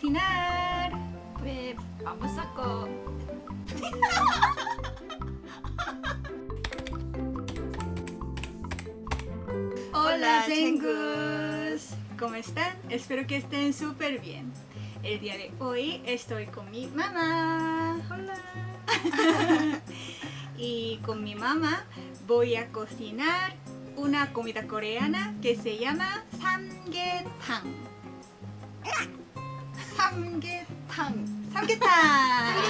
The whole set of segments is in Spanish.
cocinar. Pues vamos a co... Hola, chengus. ¿Cómo están? Espero que estén súper bien. El día de hoy estoy con mi mamá. Hola. y con mi mamá voy a cocinar una comida coreana que se llama samgyetang. Samgyetang. Samgyetang.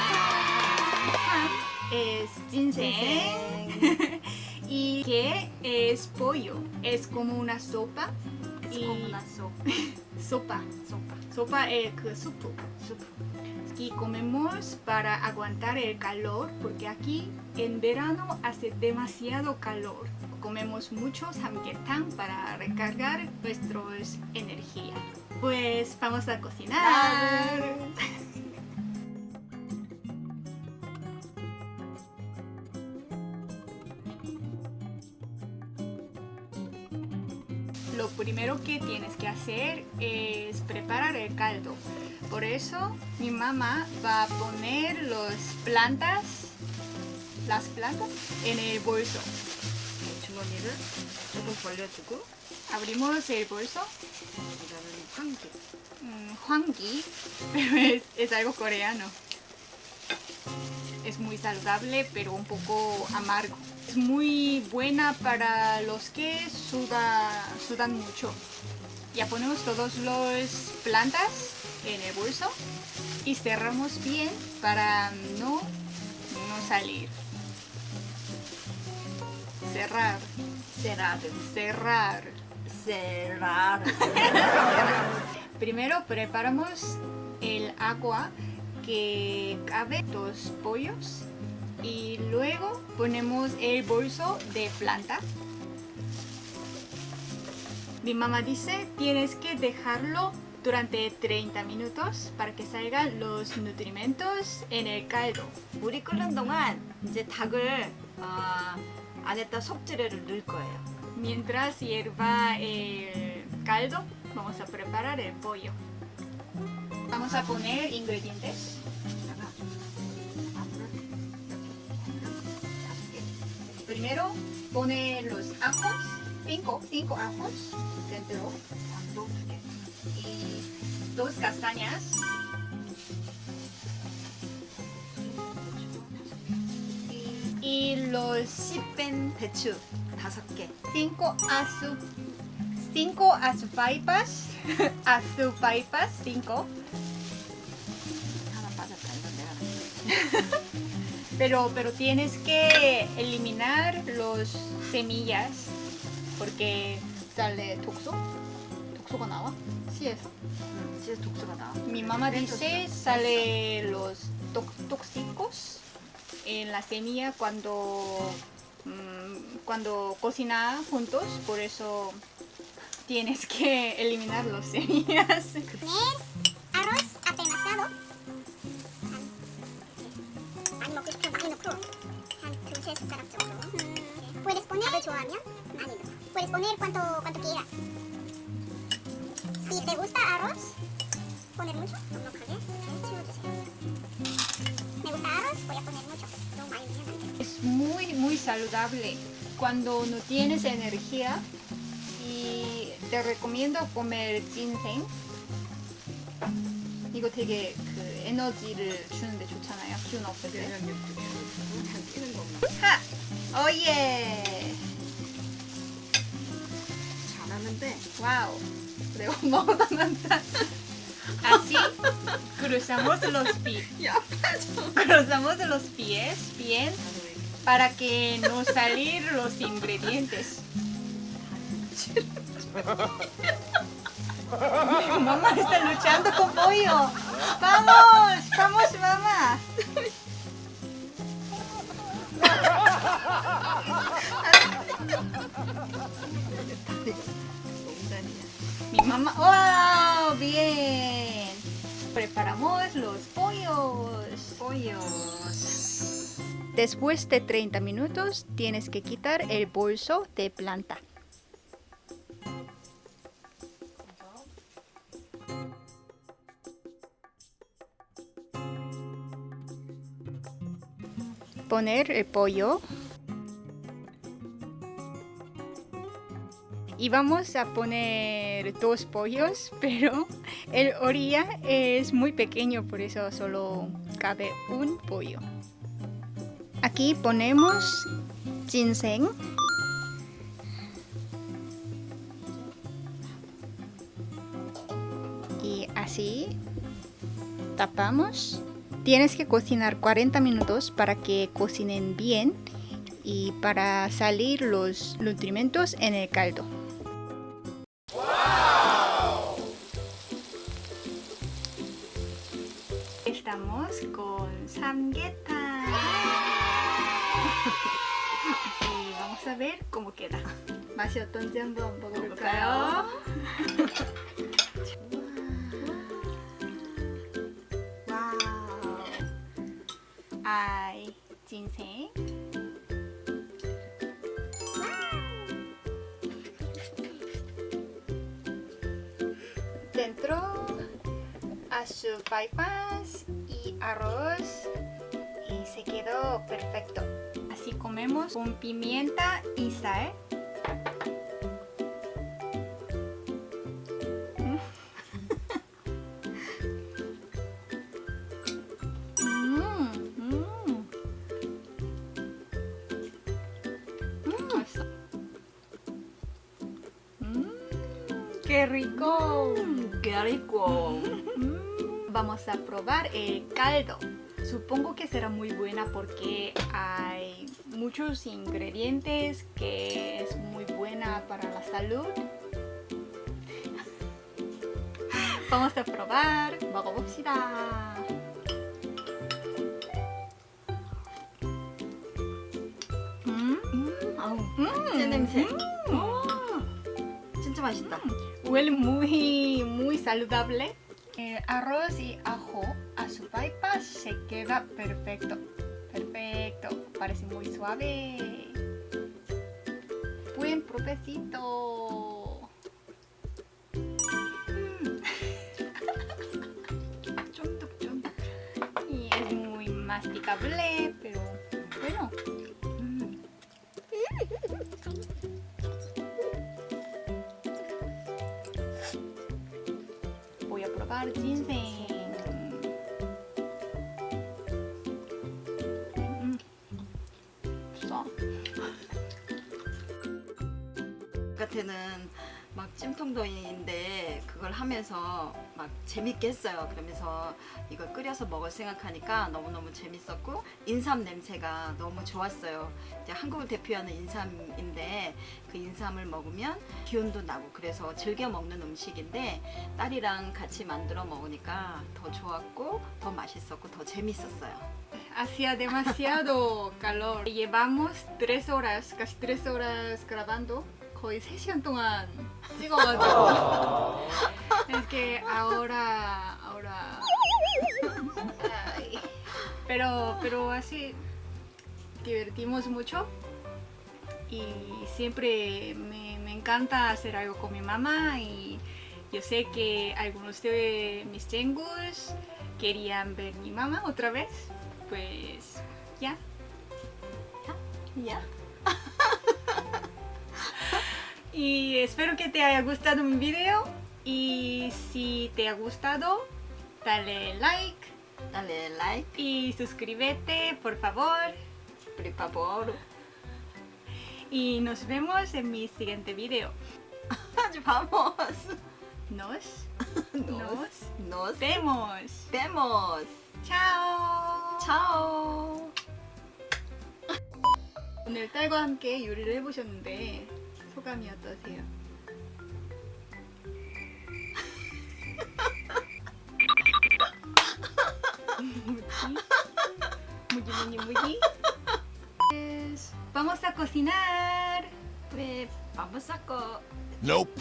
Sam es ginseng. y que es pollo. Es como una sopa. Es y- como una sopa. sopa. sopa. Sopa es que. Supo. Y comemos para aguantar el calor porque aquí en verano hace demasiado calor. Comemos mucho samgyetang para recargar nuestra energía. Pues vamos a cocinar. Lo primero que tienes que hacer es preparar el caldo. Por eso mi mamá va a poner las plantas, las plantas en el bolso. Abrimos el bolso Hangi. Mm, hangi, pero es, algo coreano. Es muy saludable, pero un poco amargo. Es muy buena para los que suda, sudan mucho. Ya ponemos todas las plantas en el bolso y cerramos bien para no, no salir. Cerrar. Cerrar. Cerrar cerrar. 세라르. Primero preparamos el agua que cabe los pollos y luego ponemos el bolso de planta. Mi mamá dice tienes que dejarlo durante 30 minutos para que salgan los nutrimentos en el caldo. 물이 끓는 동안 이제 닭을 어, 안에다 속재료를 넣을 거예요. Mientras hierva el caldo, vamos a preparar el pollo. Vamos a poner ingredientes. Primero pone los ajos, 5 cinco, ajos dentro y dos castañas y los sipen pechu. 다섯 개. cinco azu, cinco azupaipas, azupaipas, cinco. 하나 빠졌다. 이건 내가 넣을게. Pero, pero tienes que eliminar los semillas porque sale toxo, toxo가 나와, 씨에서. 응, 진짜 독소가 나와. Mi mamá Dentro dice sí. sale los tox- tóxicos en la semilla cuando, mm, cuando cocina juntos, por eso tienes que eliminar las semillas. Es muy, muy saludable cuando no tienes energía y te recomiendo comer ginseng. 이거 되게 그 에너지를 주는데 좋잖아요. 기운 없을 때. 면역력도 키워주고 잘 뛰는 것만. 하! 오예! 잘하는데 Wow, de un modo tanta. Así cruzamos los pies. 야 빠져. Cruzamos los pies bien 나도 왜 이렇게 para que no salir los ingredientes. mamá está luchando con pollo. Vamos, vamos mamá. Mi mamá, ¡wow! Bien. Preparamos los pollos. Después de 30 minutos tienes que quitar el bolso de planta. Poner el pollo. Y vamos a poner dos pollos, pero el orilla es muy pequeño, por eso solo cabe un pollo. Aquí ponemos ginseng. Y así tapamos. Tienes que cocinar 40 minutos para que cocinen bien y para salir los nutrimentos en el caldo. Estamos con samgeta. y vamos a ver cómo queda. 맛이 어떤지 한번 먹어볼까요? 와우. 아이, 진생. Dentro a su bypass y arroz y se perfecto. Así comemos con pimienta y sal. ¡Qué rico! Mm, ¡Qué rico! Mm. Vamos a probar el caldo. Supongo que será muy buena porque hay muchos ingredientes que es muy buena para la salud. Vamos a probar. 먹어봅시다. 음, 음, 아우, 음, 제 냄새. 음. 오, 진짜 맛있다. Huele muy, muy saludable. El arroz y ajo a su bypass se queda perfecto. Perfecto, parece muy suave. Buen propecito. Mm. Y es muy masticable, pero bueno. Mm. Voy a probar ginseng. 같에는 막 찜통더위인데 그걸 하면서 막 재밌게 했어요. 그러면서 이걸 끓여서 먹을 생각하니까 너무너무 재밌었고 인삼 냄새가 너무 좋았어요. 이제 한국을 대표하는 인삼인데 그 인삼을 먹으면 기운도 나고 그래서 즐겨 먹는 음식인데 딸이랑 같이 만들어 먹으니까 더 좋았고 더 맛있었고 더 재밌었어요. Hacía demasiado calor. Llevamos tres horas, casi tres horas grabando. 거의 3시간 동안 찍어가지고. es que ahora, ahora. Ay. Pero, pero así divertimos mucho. Y siempre me, me encanta hacer algo con mi mamá. Y yo sé que algunos de mis chengus querían ver mi mamá otra vez. Pues ya. 야. Y espero que te haya gustado mi video. Y si te ha gustado, dale like dale like, y suscríbete, por favor. por favor. Y nos vemos en mi siguiente video. vamos. Nos Nos, nos vemos. vemos. Chao. 차오. 오늘 딸과 함께 요리를 해보셨는데 소감이 어떠세요? 무지 무지 무지 Pues, Vamos a cocinar. 왜 vamos a co Nope.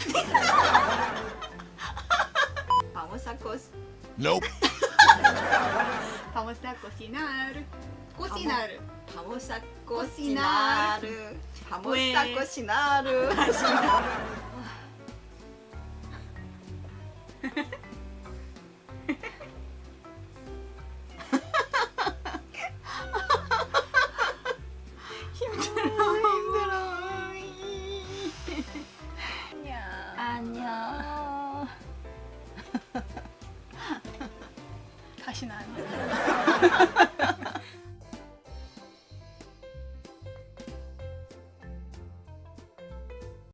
vamos a co Nope. Vamos a cocinar. Cocinar. vamos a Cocinar. 다못살 것이나루. 하시나 안녕. 다시는 안 돼.